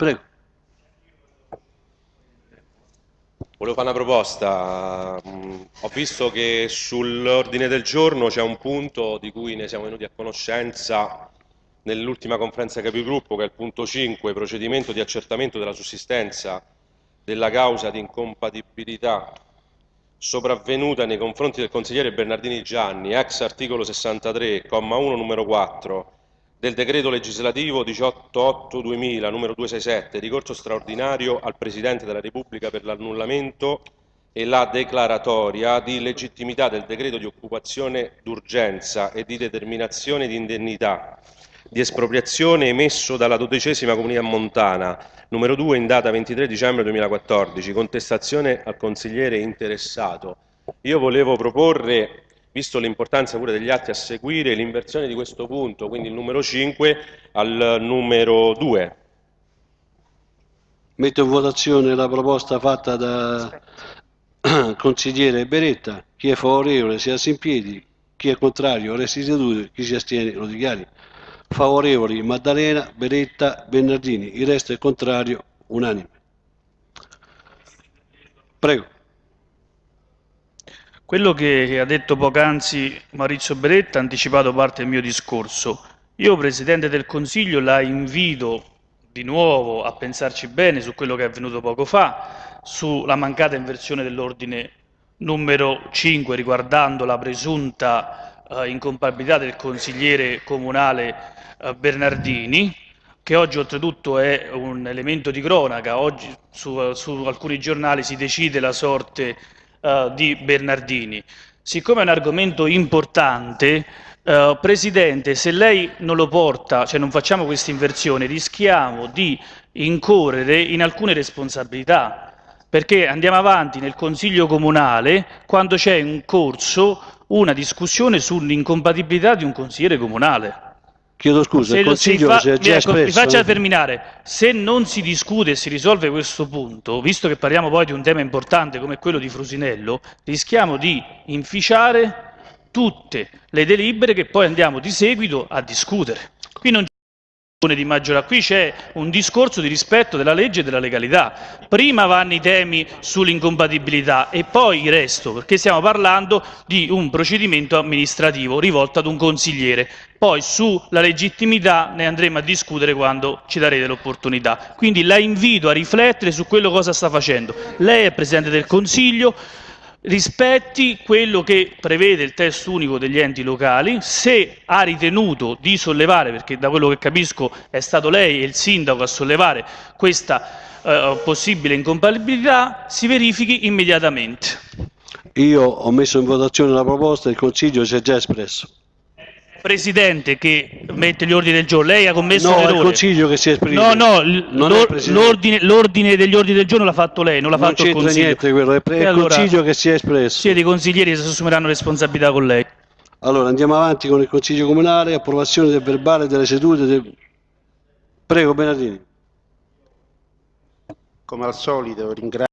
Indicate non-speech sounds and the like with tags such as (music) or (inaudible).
Prego. Volevo fare una proposta. Ho visto che sull'ordine del giorno c'è un punto di cui ne siamo venuti a conoscenza nell'ultima conferenza capigruppo, che è il punto 5, procedimento di accertamento della sussistenza della causa di incompatibilità sopravvenuta nei confronti del consigliere Bernardini Gianni, ex articolo 63, comma 1, numero 4 del decreto legislativo 18.8-2000, numero 267, ricorso straordinario al Presidente della Repubblica per l'annullamento e la declaratoria di legittimità del decreto di occupazione d'urgenza e di determinazione di indennità di espropriazione emesso dalla dodicesima comunità montana, numero 2 in data 23 dicembre 2014, contestazione al consigliere interessato. Io volevo proporre, visto l'importanza pure degli atti a seguire, l'inversione di questo punto, quindi il numero 5 al numero 2. Metto in votazione la proposta fatta da (clears throat) consigliere Beretta. Chi è favorevole si alza in piedi, chi è contrario resti seduto, chi si astiene lo dichiari. Favorevoli Maddalena, Beretta, Bernardini. Il resto è contrario, unanime. Prego. Quello che ha detto poc'anzi Maurizio Beretta ha anticipato parte del mio discorso. Io, Presidente del Consiglio, la invito di nuovo a pensarci bene su quello che è avvenuto poco fa, sulla mancata inversione dell'ordine numero 5 riguardando la presunta eh, incompatibilità del consigliere comunale eh, Bernardini, che oggi oltretutto è un elemento di cronaca, oggi su, su alcuni giornali si decide la sorte eh, di Bernardini. Siccome è un argomento importante, eh, Presidente, se lei non lo porta, cioè non facciamo questa inversione, rischiamo di incorrere in alcune responsabilità, perché andiamo avanti nel Consiglio Comunale quando c'è in corso una discussione sull'incompatibilità di un consigliere comunale. Chiedo scusa, il Se Consiglio fa- si è già ecco, espresso. faccia terminare. Se non si discute e si risolve questo punto, visto che parliamo poi di un tema importante come quello di Frusinello, rischiamo di inficiare tutte le delibere che poi andiamo di seguito a discutere. Di maggioranza, qui c'è un discorso di rispetto della legge e della legalità. Prima vanno i temi sull'incompatibilità e poi il resto, perché stiamo parlando di un procedimento amministrativo rivolto ad un consigliere. Poi sulla legittimità ne andremo a discutere quando ci darete l'opportunità. Quindi la invito a riflettere su quello cosa sta facendo. Lei è Presidente del Consiglio, rispetti quello che prevede il testo unico degli enti locali, se ha ritenuto di sollevare, perché da quello che capisco è stato lei e il sindaco a sollevare questa eh, possibile incompatibilità, si verifichi immediatamente. Io ho messo in votazione la proposta, il Consiglio si è già espresso. Presidente che mette gli ordini del giorno, lei ha commesso No, un è il errore. Consiglio che si esprime. No, no, è l'ordine, degli ordini del giorno l'ha fatto lei, non l'ha fatto il c'entra Consiglio. niente quello, è E il allora, Consiglio che si è espresso. siete i consiglieri che si assumeranno responsabilità con lei. Allora, andiamo avanti con il Consiglio Comunale, approvazione del verbale delle sedute. del- Prego, Bernardini. Come al solito ringrazio